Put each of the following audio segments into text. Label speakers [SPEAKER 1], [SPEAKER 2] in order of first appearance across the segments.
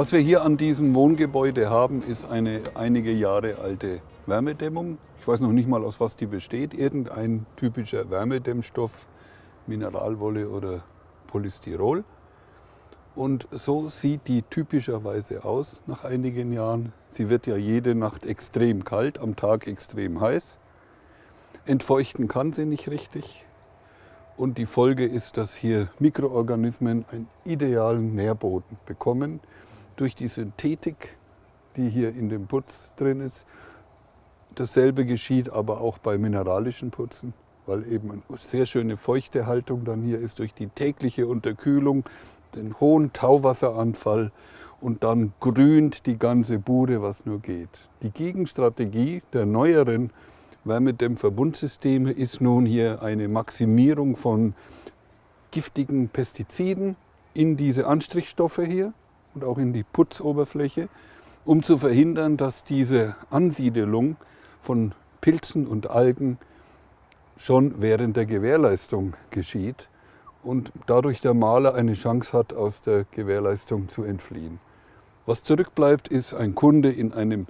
[SPEAKER 1] Was wir hier an diesem Wohngebäude haben, ist eine einige Jahre alte Wärmedämmung. Ich weiß noch nicht mal, aus was die besteht. Irgendein typischer Wärmedämmstoff, Mineralwolle oder Polystyrol. Und so sieht die typischerweise aus nach einigen Jahren. Sie wird ja jede Nacht extrem kalt, am Tag extrem heiß. Entfeuchten kann sie nicht richtig. Und die Folge ist, dass hier Mikroorganismen einen idealen Nährboden bekommen durch die Synthetik, die hier in dem Putz drin ist. Dasselbe geschieht aber auch bei mineralischen Putzen, weil eben eine sehr schöne feuchte Haltung dann hier ist durch die tägliche Unterkühlung, den hohen Tauwasseranfall und dann grünt die ganze Bude, was nur geht. Die Gegenstrategie der neueren Wärmedämmverbundsysteme ist nun hier eine Maximierung von giftigen Pestiziden in diese Anstrichstoffe hier und auch in die Putzoberfläche, um zu verhindern, dass diese Ansiedelung von Pilzen und Algen schon während der Gewährleistung geschieht und dadurch der Maler eine Chance hat, aus der Gewährleistung zu entfliehen. Was zurückbleibt, ist ein Kunde in einem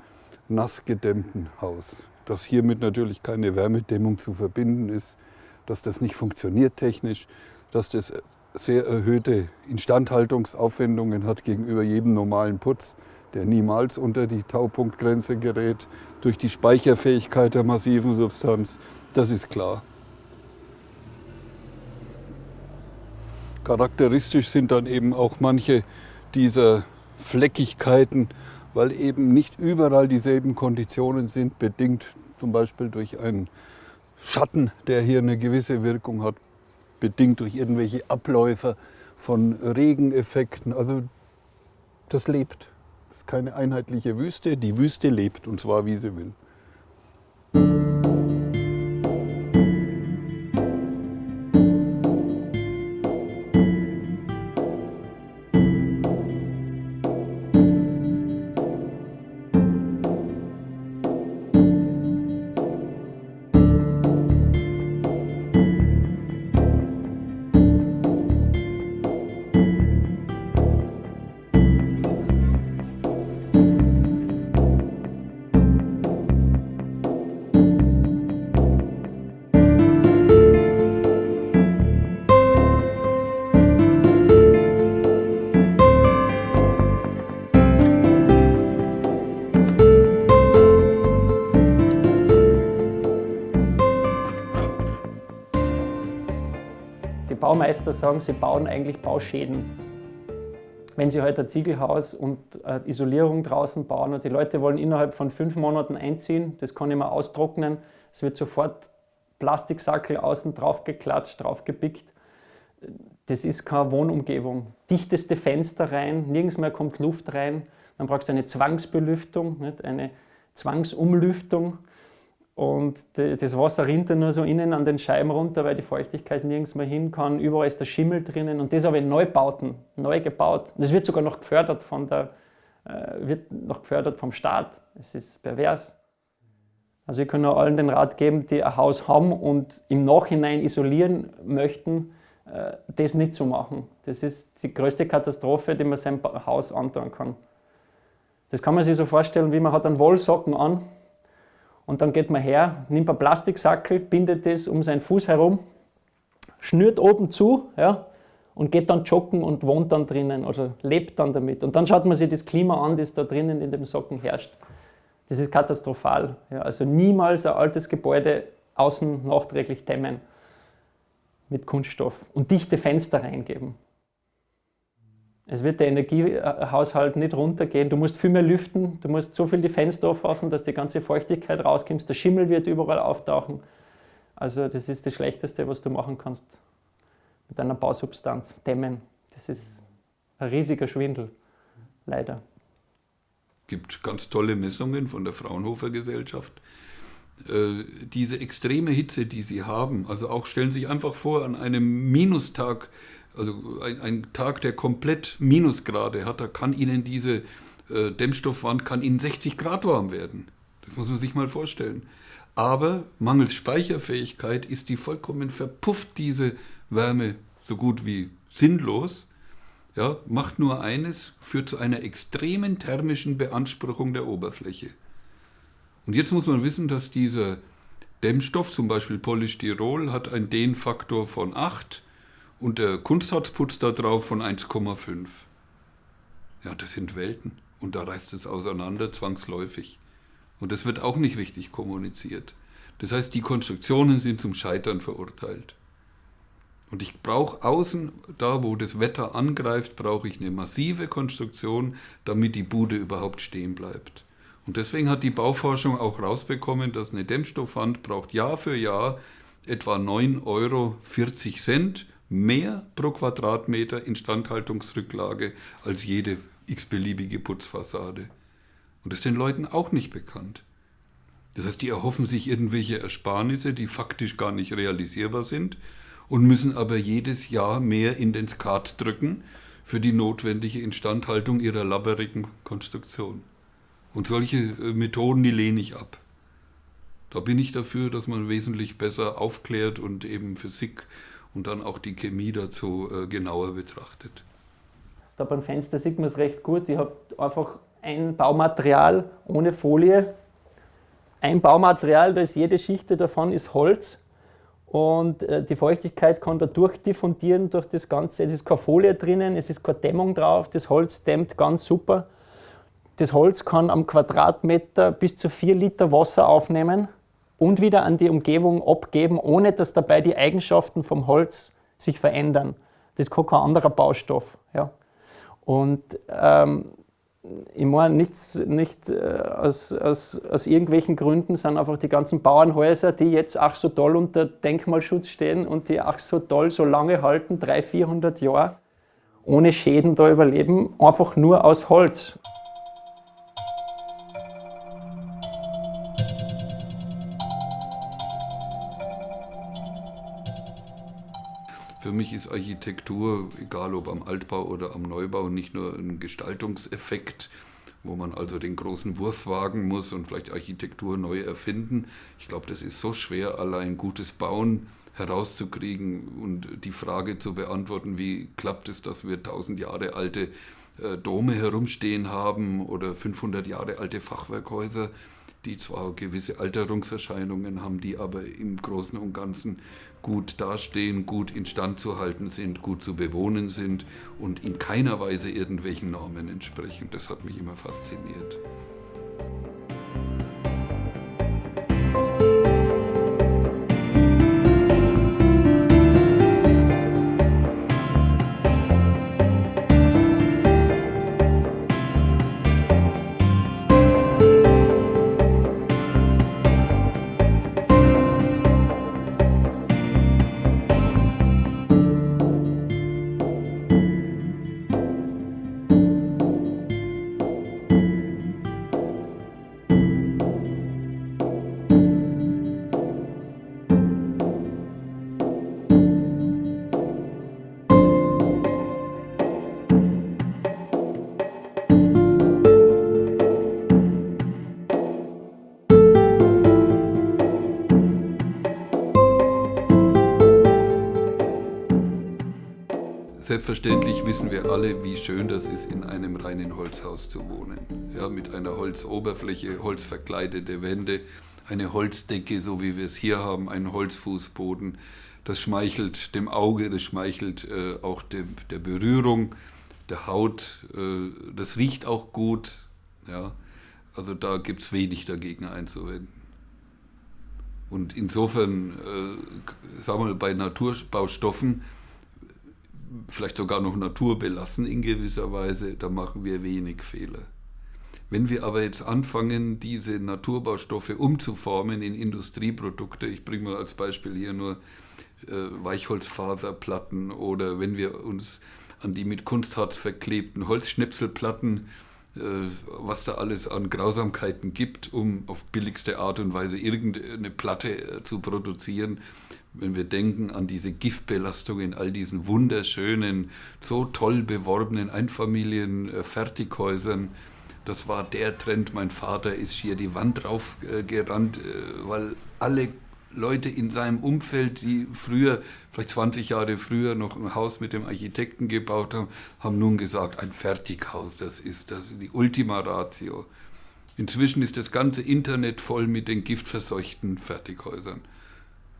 [SPEAKER 1] nassgedämmten Haus. Dass hiermit natürlich keine Wärmedämmung zu verbinden ist, dass das nicht funktioniert technisch, dass das sehr erhöhte Instandhaltungsaufwendungen hat gegenüber jedem normalen Putz, der niemals unter die Taupunktgrenze gerät, durch die Speicherfähigkeit der massiven Substanz, das ist klar. Charakteristisch sind dann eben auch manche dieser Fleckigkeiten, weil eben nicht überall dieselben Konditionen sind, bedingt zum Beispiel durch einen Schatten, der hier eine gewisse Wirkung hat, bedingt durch irgendwelche Abläufe von Regeneffekten. Also das lebt. Das ist keine einheitliche Wüste. Die Wüste lebt und zwar wie sie will.
[SPEAKER 2] Baumeister sagen, sie bauen eigentlich Bauschäden. Wenn sie halt ein Ziegelhaus und Isolierung draußen bauen und die Leute wollen innerhalb von fünf Monaten einziehen, das kann ich mal austrocknen, es wird sofort Plastiksackel außen drauf geklatscht, drauf gepickt. Das ist keine Wohnumgebung. Dichteste Fenster rein, nirgends mehr kommt Luft rein. Dann brauchst du eine Zwangsbelüftung, nicht? eine Zwangsumlüftung. Und das Wasser rinnt dann nur so innen an den Scheiben runter, weil die Feuchtigkeit nirgends mehr hin kann. Überall ist der Schimmel drinnen. Und das aber in Neubauten, neu gebaut. Das wird sogar noch gefördert, von der, äh, wird noch gefördert vom Staat. Es ist pervers. Also ich kann nur allen den Rat geben, die ein Haus haben und im Nachhinein isolieren möchten, äh, das nicht zu machen. Das ist die größte Katastrophe, die man seinem Haus antun kann. Das kann man sich so vorstellen, wie man hat einen Wollsocken an und dann geht man her, nimmt einen Plastiksackel, bindet das um seinen Fuß herum, schnürt oben zu ja, und geht dann joggen und wohnt dann drinnen, also lebt dann damit. Und dann schaut man sich das Klima an, das da drinnen in dem Socken herrscht. Das ist katastrophal. Ja, also niemals ein altes Gebäude außen nachträglich dämmen mit Kunststoff und dichte Fenster reingeben. Es wird der Energiehaushalt nicht runtergehen. Du musst viel mehr lüften, du musst so viel die Fenster aufmachen, dass die ganze Feuchtigkeit rauskommt. Der Schimmel wird überall auftauchen. Also das ist das Schlechteste, was du machen kannst mit einer Bausubstanz. Dämmen. Das ist ein riesiger Schwindel, leider.
[SPEAKER 1] Es gibt ganz tolle Messungen von der Fraunhofer Gesellschaft. Äh, diese extreme Hitze, die sie haben, also auch stellen Sie sich einfach vor, an einem Minustag also ein, ein, Tag, der komplett Minusgrade hat, da kann Ihnen diese äh, Dämmstoffwand kann Ihnen 60 Grad warm werden. Das muss man sich mal vorstellen. Aber mangels Speicherfähigkeit ist die vollkommen verpufft, diese Wärme so gut wie sinnlos. ja, macht nur eines, führt zu einer extremen thermischen Beanspruchung der Oberfläche. Und jetzt muss man wissen, dass dieser Dämmstoff, zum Beispiel Polystyrol, hat einen Dehnfaktor von 8 und der Kunstharzputz da drauf von 1,5. Ja, das sind Welten. Und da reißt es auseinander zwangsläufig. Und das wird auch nicht richtig kommuniziert. Das heißt, die Konstruktionen sind zum Scheitern verurteilt. Und ich brauche außen, da wo das Wetter angreift, brauche ich eine massive Konstruktion, damit die Bude überhaupt stehen bleibt. Und deswegen hat die Bauforschung auch rausbekommen, dass eine Dämmstoffwand braucht Jahr für Jahr etwa 9,40 Euro mehr pro Quadratmeter Instandhaltungsrücklage als jede x-beliebige Putzfassade. Und das ist den Leuten auch nicht bekannt. Das heißt, die erhoffen sich irgendwelche Ersparnisse, die faktisch gar nicht realisierbar sind und müssen aber jedes Jahr mehr in den Skat drücken für die notwendige Instandhaltung ihrer labberigen Konstruktion. Und solche äh, Methoden, die lehne ich ab. Da bin ich dafür, dass man wesentlich besser aufklärt und eben Physik und dann auch die Chemie dazu äh, genauer betrachtet.
[SPEAKER 2] Da beim Fenster sieht man es recht gut. Ich habe einfach ein Baumaterial ohne Folie. Ein Baumaterial, da ist jede Schicht davon ist Holz und äh, die Feuchtigkeit kann da durchdiffundieren durch das Ganze. Es ist keine Folie drinnen, es ist keine Dämmung drauf, das Holz dämmt ganz super. Das Holz kann am Quadratmeter bis zu 4 Liter Wasser aufnehmen und wieder an die Umgebung abgeben, ohne dass dabei die Eigenschaften vom Holz sich verändern. Das kann kein anderer Baustoff. Ja. Und ähm, ich meine, nichts, nicht äh, aus, aus, aus irgendwelchen Gründen sind einfach die ganzen Bauernhäuser, die jetzt ach so toll unter Denkmalschutz stehen und die ach so toll so lange halten, 300, 400 Jahre, ohne Schäden da überleben, einfach nur aus Holz.
[SPEAKER 1] Für mich ist Architektur, egal ob am Altbau oder am Neubau, nicht nur ein Gestaltungseffekt, wo man also den großen Wurf wagen muss und vielleicht Architektur neu erfinden. Ich glaube, das ist so schwer, allein gutes Bauen herauszukriegen und die Frage zu beantworten, wie klappt es, dass wir tausend Jahre alte äh, Dome herumstehen haben oder 500 Jahre alte Fachwerkhäuser die zwar gewisse Alterungserscheinungen haben, die aber im Großen und Ganzen gut dastehen, gut instand zu halten sind, gut zu bewohnen sind und in keiner Weise irgendwelchen Normen entsprechen. Das hat mich immer fasziniert. Selbstverständlich wissen wir alle, wie schön das ist, in einem reinen Holzhaus zu wohnen. Ja, mit einer Holzoberfläche, holzverkleidete Wände, eine Holzdecke, so wie wir es hier haben, einen Holzfußboden. Das schmeichelt dem Auge, das schmeichelt äh, auch dem, der Berührung, der Haut. Äh, das riecht auch gut. Ja. Also da gibt es wenig dagegen einzuwenden. Und insofern, äh, sagen wir mal, bei Naturbaustoffen, vielleicht sogar noch naturbelassen in gewisser Weise, da machen wir wenig Fehler. Wenn wir aber jetzt anfangen, diese Naturbaustoffe umzuformen in Industrieprodukte, ich bringe mal als Beispiel hier nur äh, Weichholzfaserplatten oder wenn wir uns an die mit Kunstharz verklebten Holzschnipselplatten, äh, was da alles an Grausamkeiten gibt, um auf billigste Art und Weise irgendeine Platte äh, zu produzieren, wenn wir denken an diese Giftbelastung in all diesen wunderschönen, so toll beworbenen Einfamilien-Fertighäusern, das war der Trend. Mein Vater ist hier die Wand drauf äh, äh, weil alle Leute in seinem Umfeld, die früher, vielleicht 20 Jahre früher, noch ein Haus mit dem Architekten gebaut haben, haben nun gesagt, ein Fertighaus, das ist das die Ultima Ratio. Inzwischen ist das ganze Internet voll mit den giftverseuchten Fertighäusern.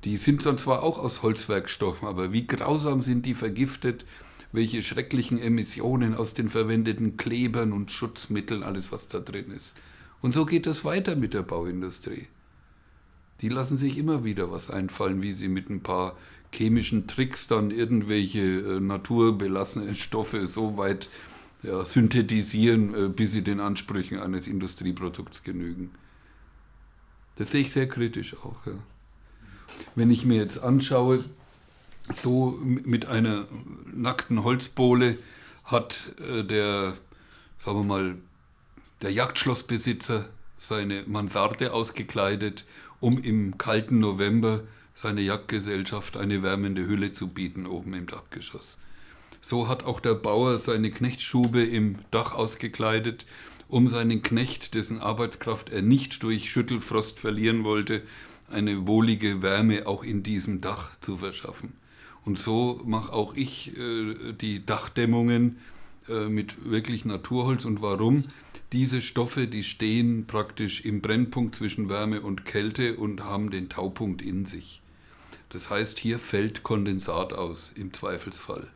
[SPEAKER 1] Die sind dann zwar auch aus Holzwerkstoffen, aber wie grausam sind die vergiftet, welche schrecklichen Emissionen aus den verwendeten Klebern und Schutzmitteln, alles was da drin ist. Und so geht es weiter mit der Bauindustrie. Die lassen sich immer wieder was einfallen, wie sie mit ein paar chemischen Tricks dann irgendwelche äh, naturbelassenen Stoffe so weit ja, synthetisieren, äh, bis sie den Ansprüchen eines Industrieprodukts genügen. Das sehe ich sehr kritisch auch. Ja. Wenn ich mir jetzt anschaue, so mit einer nackten Holzbohle hat äh, der, sagen wir mal, der Jagdschlossbesitzer seine Mansarde ausgekleidet, um im kalten November seiner Jagdgesellschaft eine wärmende Hülle zu bieten oben im Dachgeschoss. So hat auch der Bauer seine Knechtstube im Dach ausgekleidet, um seinen Knecht, dessen Arbeitskraft er nicht durch Schüttelfrost verlieren wollte, eine wohlige Wärme auch in diesem Dach zu verschaffen. Und so mache auch ich äh, die Dachdämmungen äh, mit wirklich Naturholz. Und warum? Diese Stoffe, die stehen praktisch im Brennpunkt zwischen Wärme und Kälte und haben den Taupunkt in sich. Das heißt, hier fällt Kondensat aus im Zweifelsfall.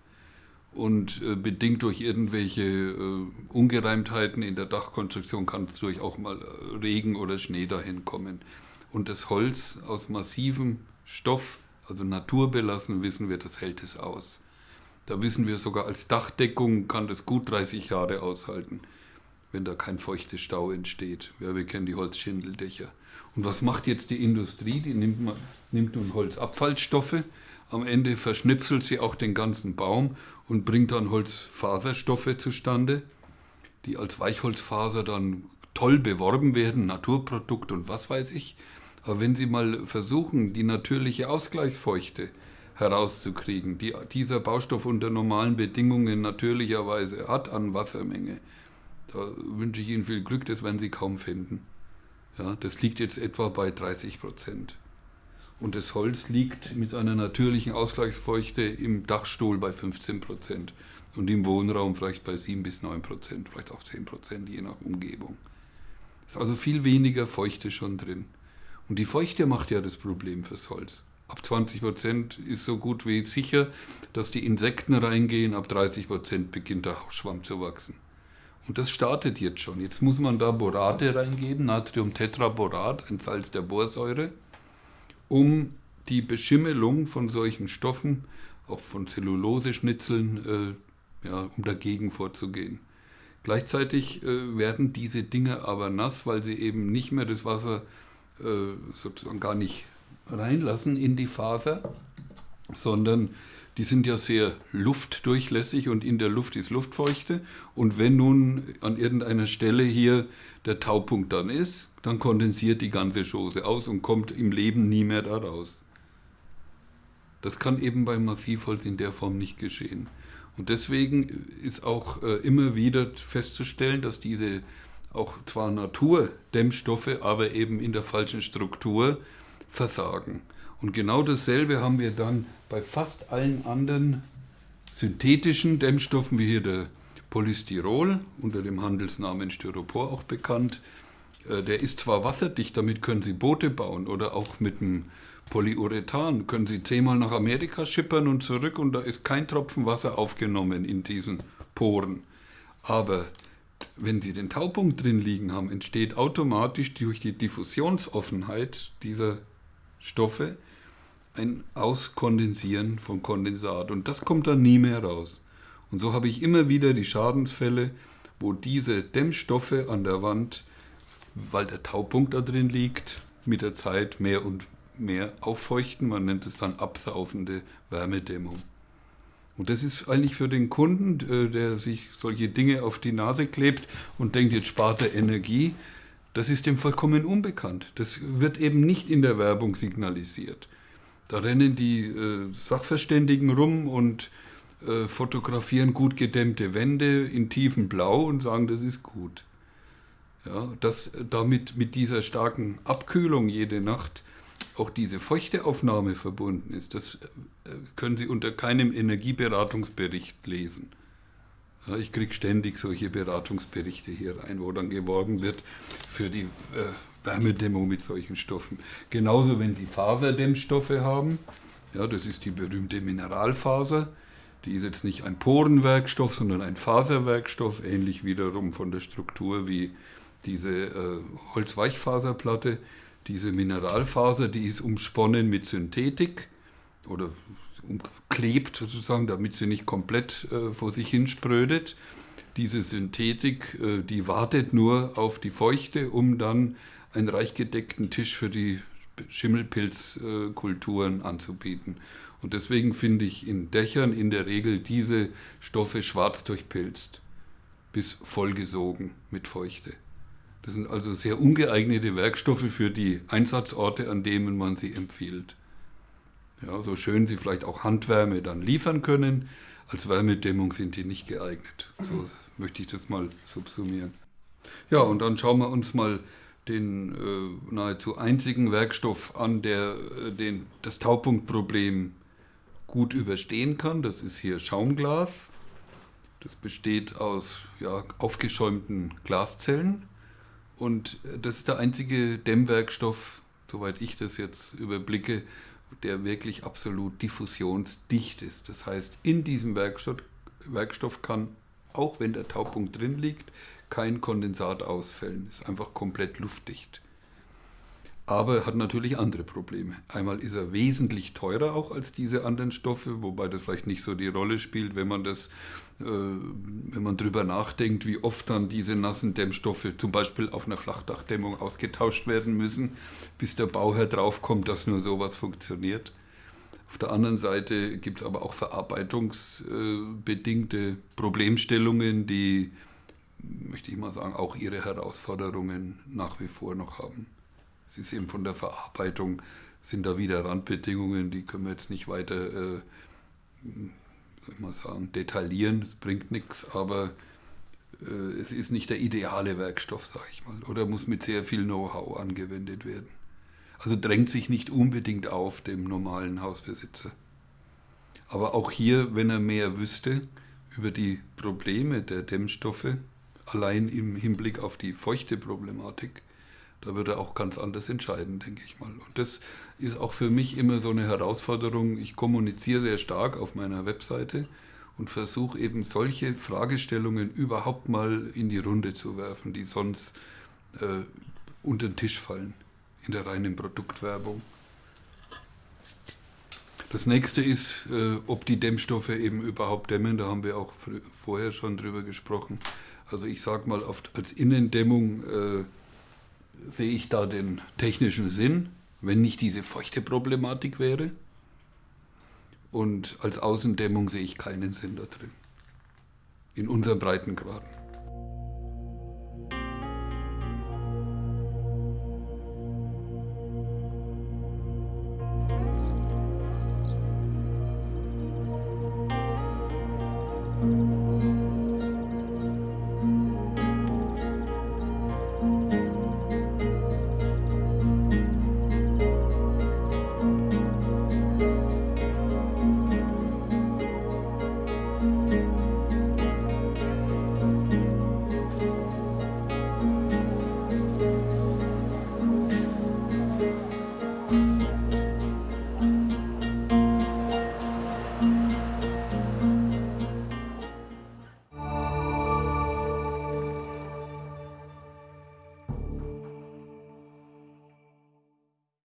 [SPEAKER 1] Und äh, bedingt durch irgendwelche äh, Ungereimtheiten in der Dachkonstruktion kann es durch auch mal äh, Regen oder Schnee dahin kommen. Und das Holz aus massivem Stoff, also naturbelassen, wissen wir, das hält es aus. Da wissen wir sogar, als Dachdeckung kann das gut 30 Jahre aushalten, wenn da kein feuchter Stau entsteht. Ja, wir kennen die Holzschindeldächer. Und was macht jetzt die Industrie? Die nimmt, nimmt nun Holzabfallstoffe, am Ende verschnipselt sie auch den ganzen Baum und bringt dann Holzfaserstoffe zustande, die als Weichholzfaser dann toll beworben werden, Naturprodukt und was weiß ich. Aber wenn Sie mal versuchen, die natürliche Ausgleichsfeuchte herauszukriegen, die dieser Baustoff unter normalen Bedingungen natürlicherweise hat an Wassermenge, da wünsche ich Ihnen viel Glück, das werden Sie kaum finden. Ja, das liegt jetzt etwa bei 30 Prozent. Und das Holz liegt mit seiner natürlichen Ausgleichsfeuchte im Dachstuhl bei 15 Prozent und im Wohnraum vielleicht bei 7 bis 9 Prozent, vielleicht auch 10 Prozent, je nach Umgebung. Ist also viel weniger Feuchte schon drin. Und die Feuchte macht ja das Problem fürs Holz. Ab 20 Prozent ist so gut wie sicher, dass die Insekten reingehen. Ab 30 Prozent beginnt der Schwamm zu wachsen. Und das startet jetzt schon. Jetzt muss man da Borate reingeben, Natriumtetraborat, ein Salz der Borsäure um die Beschimmelung von solchen Stoffen, auch von Zelluloseschnitzeln, äh, ja, um dagegen vorzugehen. Gleichzeitig äh, werden diese Dinge aber nass, weil sie eben nicht mehr das Wasser äh, sozusagen gar nicht reinlassen in die Faser, sondern die sind ja sehr luftdurchlässig und in der Luft ist Luftfeuchte. Und wenn nun an irgendeiner Stelle hier der Taupunkt dann ist, dann kondensiert die ganze Chose aus und kommt im Leben nie mehr da raus. Das kann eben beim Massivholz in der Form nicht geschehen. Und deswegen ist auch äh, immer wieder festzustellen, dass diese auch zwar Naturdämmstoffe, aber eben in der falschen Struktur versagen. Und genau dasselbe haben wir dann bei fast allen anderen synthetischen Dämmstoffen, wie hier der Polystyrol, unter dem Handelsnamen Styropor auch bekannt. Äh, der ist zwar wasserdicht, damit können Sie Boote bauen oder auch mit dem Polyurethan können Sie zehnmal nach Amerika schippern und zurück und da ist kein Tropfen Wasser aufgenommen in diesen Poren. Aber wenn Sie den Taupunkt drin liegen haben, entsteht automatisch durch die Diffusionsoffenheit dieser Stoffe ein Auskondensieren von Kondensat und das kommt dann nie mehr raus. Und so habe ich immer wieder die Schadensfälle, wo diese Dämmstoffe an der Wand, weil der Taupunkt da drin liegt, mit der Zeit mehr und mehr auffeuchten. Man nennt es dann absaufende Wärmedämmung. Und das ist eigentlich für den Kunden, äh, der sich solche Dinge auf die Nase klebt und denkt, jetzt spart er Energie, das ist dem vollkommen unbekannt. Das wird eben nicht in der Werbung signalisiert. Da rennen die äh, Sachverständigen rum und äh, fotografieren gut gedämmte Wände in tiefem Blau und sagen, das ist gut. Ja, das, damit mit dieser starken Abkühlung jede Nacht auch diese Feuchteaufnahme verbunden ist, das äh, können Sie unter keinem Energieberatungsbericht lesen. Ich kriege ständig solche Beratungsberichte hier rein, wo dann geworben wird für die äh, Wärmedämmung mit solchen Stoffen. Genauso, wenn Sie Faserdämmstoffe haben, ja, das ist die berühmte Mineralfaser, die ist jetzt nicht ein Porenwerkstoff, sondern ein Faserwerkstoff, ähnlich wiederum von der Struktur wie diese äh, Holzweichfaserplatte. Diese Mineralfaser, die ist umsponnen mit Synthetik oder umklebt sozusagen, damit sie nicht komplett äh, vor sich hin sprödet. Diese Synthetik, äh, die wartet nur auf die Feuchte, um dann einen reich gedeckten Tisch für die Schimmelpilzkulturen anzubieten. Und deswegen finde ich in Dächern in der Regel diese Stoffe schwarz durchpilzt, bis vollgesogen mit Feuchte. Das sind also sehr ungeeignete Werkstoffe für die Einsatzorte, an denen man sie empfiehlt. Ja, so schön sie vielleicht auch Handwärme dann liefern können, als Wärmedämmung sind die nicht geeignet. So möchte ich das mal subsumieren. Ja, und dann schauen wir uns mal den äh, nahezu einzigen Werkstoff an, der äh, den, das Taupunktproblem gut überstehen kann. Das ist hier Schaumglas. Das besteht aus ja, aufgeschäumten Glaszellen. Und das ist der einzige Dämmwerkstoff, soweit ich das jetzt überblicke, der wirklich absolut diffusionsdicht ist. Das heißt, in diesem Werkstoff, Werkstoff kann, auch wenn der Taupunkt drin liegt, kein Kondensat ausfällen. Ist einfach komplett luftdicht aber hat natürlich andere Probleme. Einmal ist er wesentlich teurer auch als diese anderen Stoffe, wobei das vielleicht nicht so die Rolle spielt, wenn man das, äh, wenn man drüber nachdenkt, wie oft dann diese nassen Dämmstoffe zum Beispiel auf einer Flachdachdämmung ausgetauscht werden müssen, bis der Bauherr draufkommt, dass nur sowas funktioniert. Auf der anderen Seite gibt es aber auch verarbeitungsbedingte Problemstellungen, die, möchte ich mal sagen, auch ihre Herausforderungen nach wie vor noch haben. Es ist eben von der Verarbeitung, sind da wieder Randbedingungen, die können wir jetzt nicht weiter, äh, soll ich mal sagen, detaillieren, das bringt nichts, aber äh, es ist nicht der ideale Werkstoff, sage ich mal, oder muss mit sehr viel Know-how angewendet werden. Also drängt sich nicht unbedingt auf dem normalen Hausbesitzer. Aber auch hier, wenn er mehr wüsste über die Probleme der Dämmstoffe, allein im Hinblick auf die feuchte Problematik, da wird er auch ganz anders entscheiden, denke ich mal. Und das ist auch für mich immer so eine Herausforderung. Ich kommuniziere sehr stark auf meiner Webseite und versuche eben solche Fragestellungen überhaupt mal in die Runde zu werfen, die sonst äh, unter den Tisch fallen in der reinen Produktwerbung. Das nächste ist, äh, ob die Dämmstoffe eben überhaupt dämmen. Da haben wir auch vorher schon drüber gesprochen. Also ich sage mal, oft als Innendämmung äh, sehe ich da den technischen Sinn, wenn nicht diese feuchte Problematik wäre. Und als Außendämmung sehe ich keinen Sinn da drin. In unseren Breitengraden.